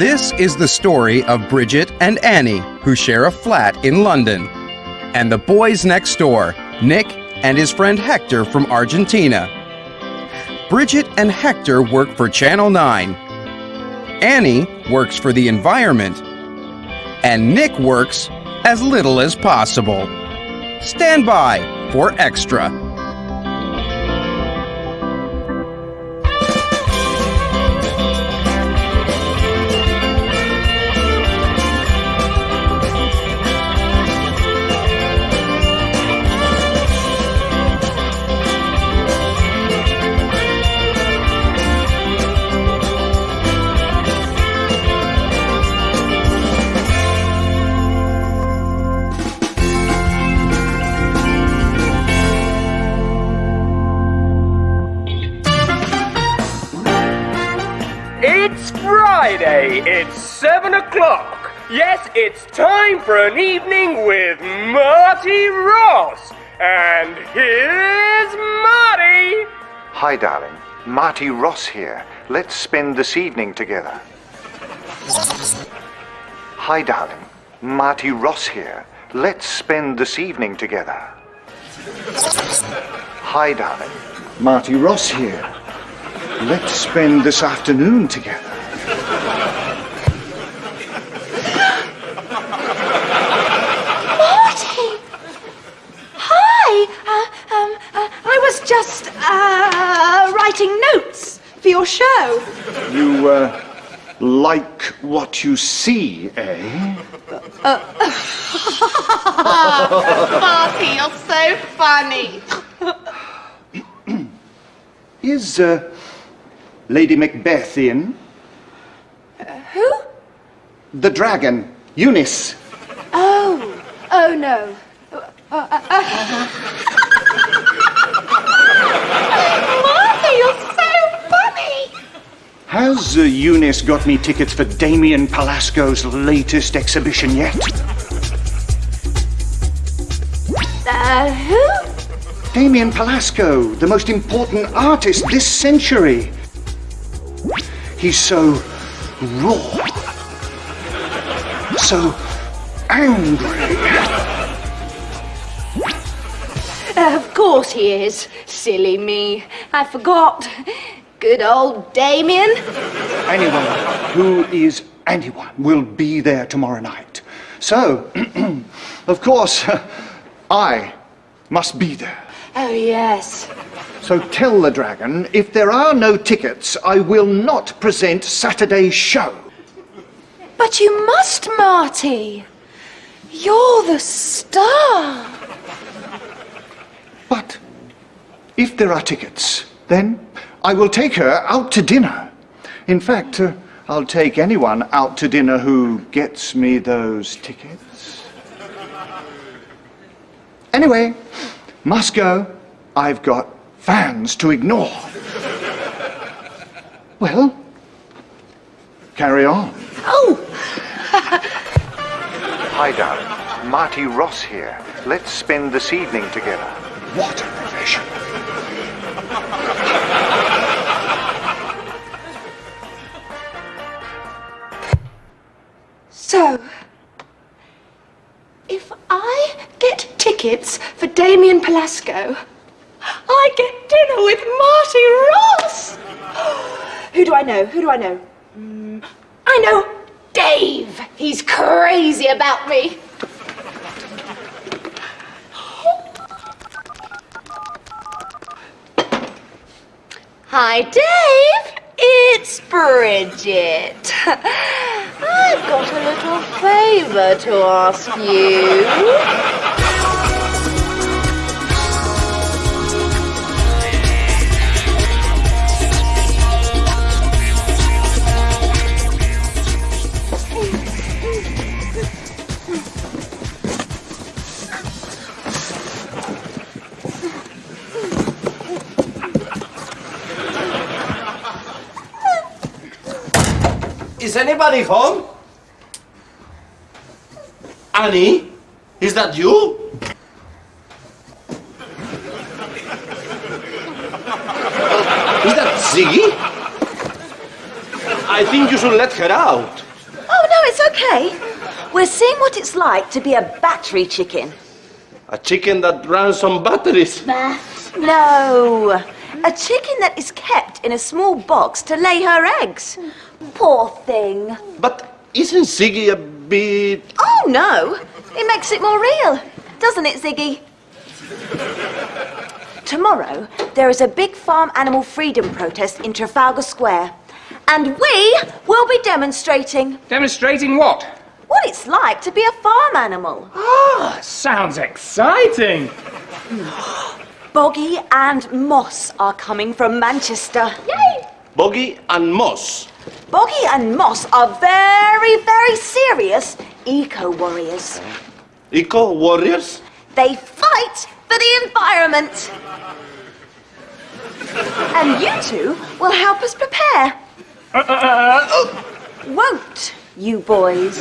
This is the story of Bridget and Annie, who share a flat in London, and the boys next door, Nick and his friend Hector from Argentina. Bridget and Hector work for Channel 9. Annie works for the environment. And Nick works as little as possible. Stand by for Extra. It's time for an evening with Marty Ross. And here's Marty. Hi, darling. Marty Ross here. Let's spend this evening together. Hi, darling. Marty Ross here. Let's spend this evening together. Hi, darling. Marty Ross here. Let's spend this afternoon together. Marty! Hi! Uh, um, uh, I was just uh, writing notes for your show. You, uh, like what you see, eh? Marty, you're so funny. Is, uh, Lady Macbeth in? Who? The dragon, Eunice. Oh, oh no. Uh, uh, uh. Marty, you're so funny. Has uh, Eunice got me tickets for Damien Palasco's latest exhibition yet? Uh, who? Damien Palasco, the most important artist this century. He's so raw, so angry. Of course he is. Silly me. I forgot. Good old Damien. Anyone who is anyone will be there tomorrow night. So, of course, I must be there. Oh, yes. So tell the dragon if there are no tickets, I will not present Saturday's show. But you must, Marty. You're the star. But if there are tickets, then I will take her out to dinner. In fact, uh, I'll take anyone out to dinner who gets me those tickets. Anyway, must go. I've got fans to ignore. Well, carry on. Oh, Hi, darling. Marty Ross here. Let's spend this evening together. What a profession. So. If I get tickets for Damien Palasco, I get dinner with Marty Ross. Who do I know? Who do I know? Mm, I know Dave. He's crazy about me. Hi, Dave. It's Bridget. I've got a little favour to ask you. Is anybody home? Annie? Is that you? Is that Ziggy? I think you should let her out. Oh, no, it's okay. We're seeing what it's like to be a battery chicken. A chicken that runs on batteries. No, a chicken that is kept in a small box to lay her eggs. Poor thing. But isn't Ziggy a bit... Oh, no. It makes it more real, doesn't it, Ziggy? Tomorrow, there is a big farm animal freedom protest in Trafalgar Square. And we will be demonstrating Demonstrating what? what it's like to be a farm animal. Ah, sounds exciting. Boggy and Moss are coming from Manchester. Yay! Boggy and Moss? Boggy and Moss are very, very serious eco warriors. Eco warriors? They fight for the environment. And you two will help us prepare. Won't you boys?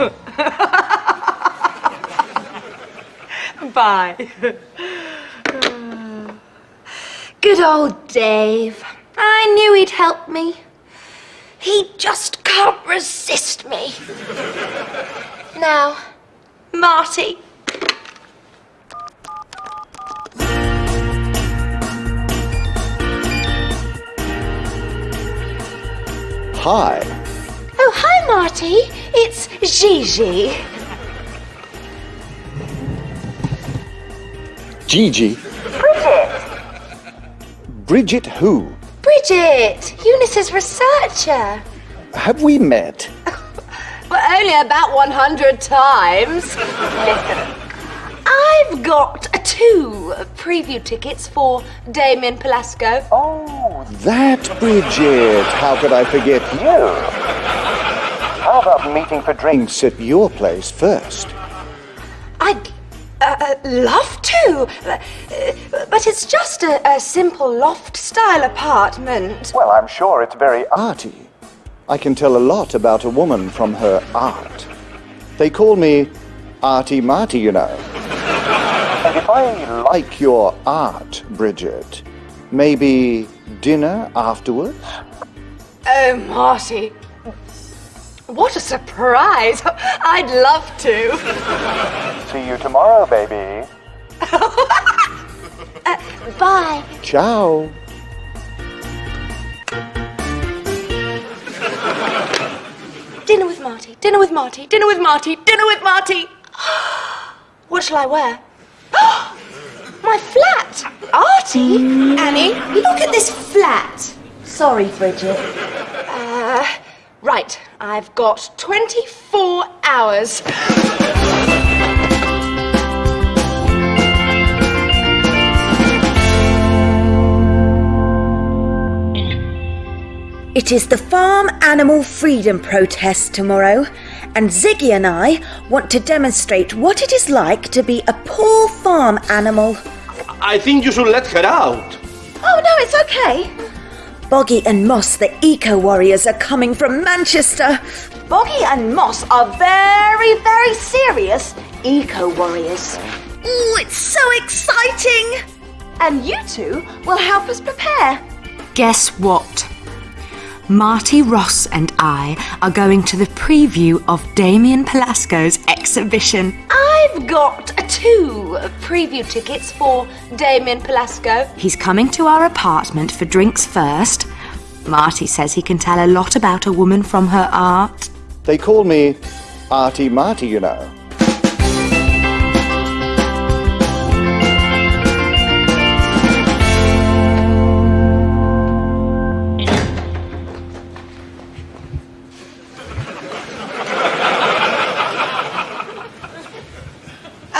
Bye. Good old Dave. I knew he'd help me. He just can't resist me. Now, Marty. Hi. Oh, hi, Marty. It's Gigi. Gigi. Bridget. Bridget who? Bridget, Eunice's researcher. Have we met? But only about 100 times. Listen, I've got two preview tickets for Damien Pelasco. Oh, that Bridget. How could I forget you? How about meeting for drinks at your place first? Uh, love to, uh, but it's just a, a simple loft style apartment. Well, I'm sure it's very arty. I can tell a lot about a woman from her art. They call me Artie Marty, you know. And if I like your art, Bridget, maybe dinner afterwards? Oh, Marty. What a surprise. I'd love to. See you tomorrow, baby. Bye. Ciao. Dinner with Marty, dinner with Marty, dinner with Marty, dinner with Marty. What shall I wear? My flat! Artie? Annie, look at this flat. Sorry, Bridget. Uh, right, I've got 24 hours. It is the Farm Animal Freedom Protest tomorrow, and Ziggy and I want to demonstrate what it is like to be a poor farm animal. I think you should let her out. Oh, no, it's okay. Boggy and Moss, the eco warriors, are coming from Manchester. Boggy and Moss are very, very serious eco warriors. Oh, it's so exciting! And you two will help us prepare. Guess what? Marty Ross and I are going to the preview of Damien Pelasco's exhibition. I've got two preview tickets for Damien Pelasco. He's coming to our apartment for drinks first. Marty says he can tell a lot about a woman from her art. They call me Artie Marty, you know.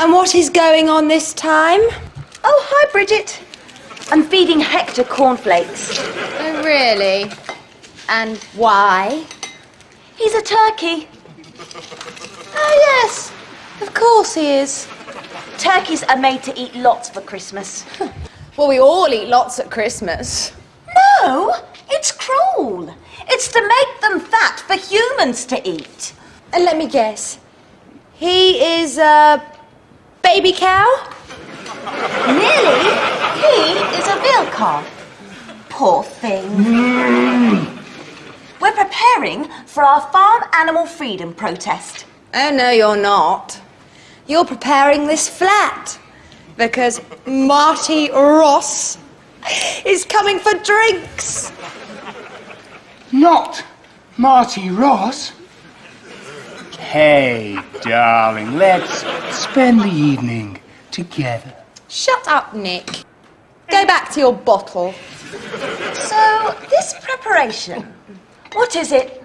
And what is going on this time? Oh, hi, Bridget. I'm feeding Hector cornflakes. Oh, really? And why? He's a turkey. Oh, yes. Of course he is. Turkeys are made to eat lots for Christmas. Well, we all eat lots at Christmas. No, it's cruel. It's to make them fat for humans to eat. And let me guess. He is a baby cow? Nearly, he is a calf. Poor thing. We're preparing for our farm animal freedom protest. Oh, no, you're not. You're preparing this flat because Marty Ross is coming for drinks. Not Marty Ross. Hey, darling, let's spend the evening together. Shut up, Nick. Go back to your bottle. So, this preparation, what is it?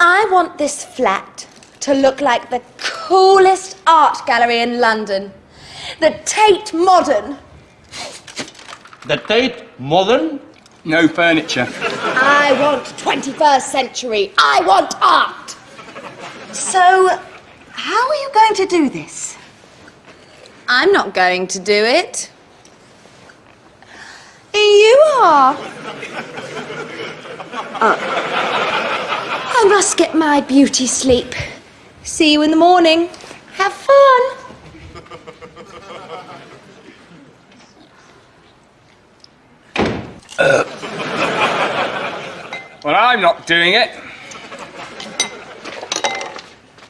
I want this flat to look like the coolest art gallery in London. The Tate Modern. The Tate Modern? No furniture. I want 21st century. I want art. So, how are you going to do this? I'm not going to do it. You are. Uh, I must get my beauty sleep. See you in the morning. Have fun. Well, I'm not doing it.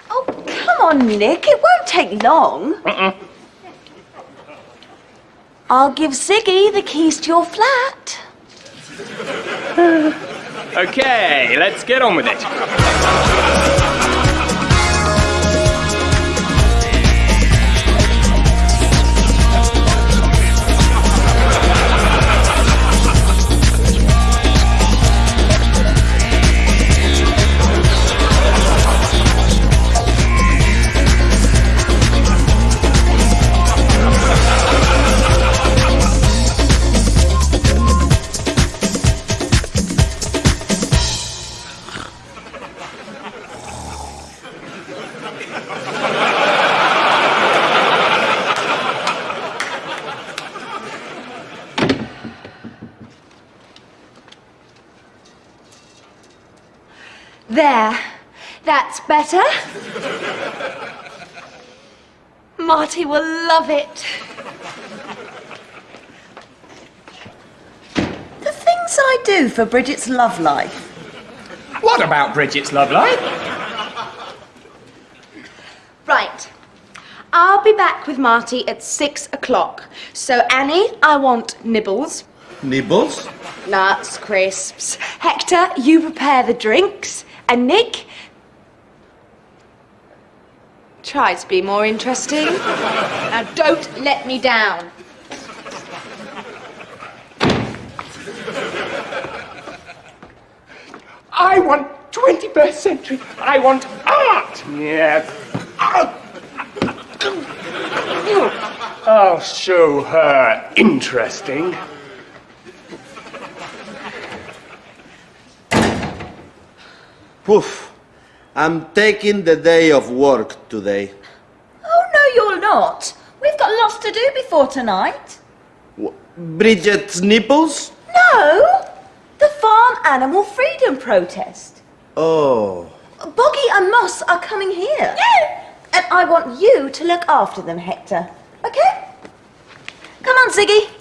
Oh, come on, Nick. It won't take long. I'll give Ziggy the keys to your flat. Okay, let's get on with it. Better. Marty will love it. The things I do for Bridget's love life. What about Bridget's love life? Right. I'll be back with Marty at six o'clock. So, Annie, I want nibbles, Nibbles? nuts, crisps. Hector, you prepare the drinks. And Nick, try to be more interesting. now, don't let me down. I want 21st century. I want art. Yes. Art. I'll show her interesting. Poof. I'm taking the day of work today. Oh, no, you're not. We've got lots to do before tonight. Wh- Bridget's nipples? No, the farm animal freedom protest. Oh. Boggy and Moss are coming here. Yeah. And I want you to look after them, Hector. Okay? Come on, Ziggy.